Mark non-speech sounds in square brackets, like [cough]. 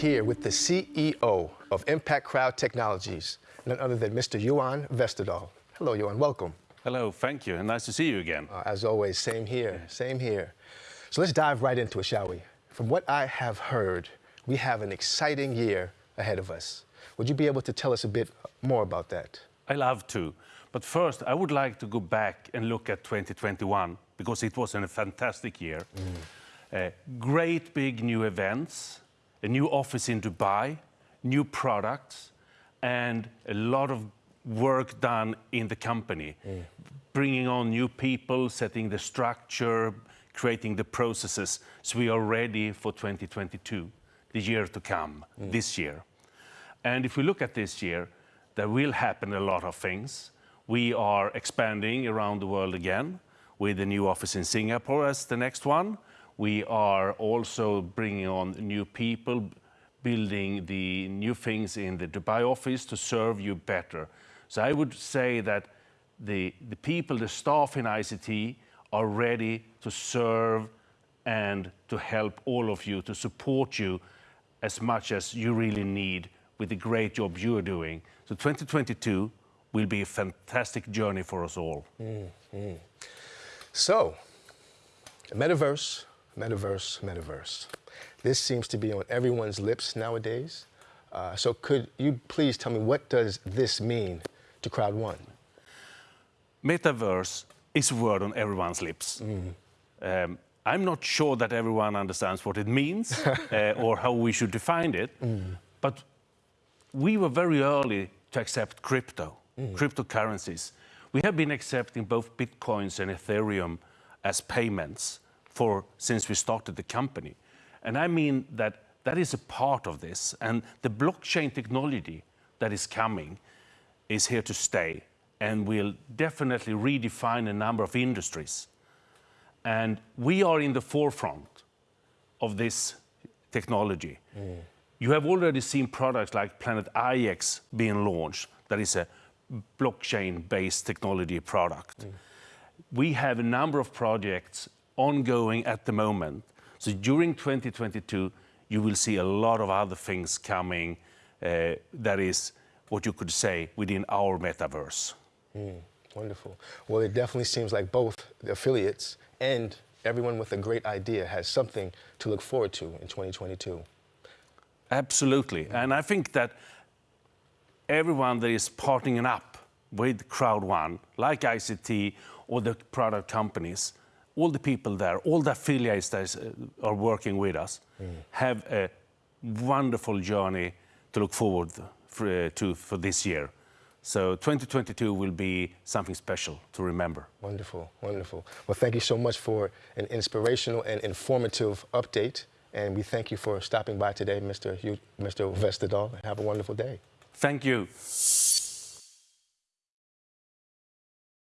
here with the CEO of Impact Crowd Technologies, none other than Mr. Johan Westerdahl. Hello, Johan, welcome. Hello, thank you, and nice to see you again. Uh, as always, same here, same here. So let's dive right into it, shall we? From what I have heard, we have an exciting year ahead of us. Would you be able to tell us a bit more about that? I love to. But first, I would like to go back and look at 2021 because it was a fantastic year. Mm. Uh, great big new events, a new office in Dubai, new products, and a lot of work done in the company, mm. bringing on new people, setting the structure, creating the processes, so we are ready for 2022, the year to come, mm. this year. And if we look at this year, there will happen a lot of things. We are expanding around the world again with a new office in Singapore as the next one. We are also bringing on new people, building the new things in the Dubai office to serve you better. So I would say that the, the people, the staff in ICT are ready to serve and to help all of you, to support you as much as you really need with the great job you are doing. So 2022 will be a fantastic journey for us all. Mm, mm. So, metaverse, metaverse, metaverse. This seems to be on everyone's lips nowadays. Uh, so could you please tell me what does this mean to Crowd One? Metaverse is a word on everyone's lips. Mm. Um, I'm not sure that everyone understands what it means [laughs] uh, or how we should define it, mm. but we were very early to accept crypto, mm. cryptocurrencies. We have been accepting both Bitcoins and Ethereum as payments for since we started the company. And I mean that that is a part of this. And the blockchain technology that is coming is here to stay and will definitely redefine a number of industries. And we are in the forefront of this technology. Mm. You have already seen products like Planet IX being launched, that is a blockchain-based technology product. Mm. We have a number of projects ongoing at the moment. So during 2022, you will see a lot of other things coming uh, that is what you could say within our metaverse. Mm, wonderful. Well, it definitely seems like both the affiliates and everyone with a great idea has something to look forward to in 2022. Absolutely. Mm. And I think that everyone that is partnering up with Crowd One, like ICT or the product companies, all the people there, all the affiliates that uh, are working with us, mm. have a wonderful journey to look forward for, uh, to for this year. So 2022 will be something special to remember. Wonderful, wonderful. Well, thank you so much for an inspirational and informative update. And we thank you for stopping by today, Mr. Hugh, Mr. Westerdahl. Have a wonderful day. Thank you.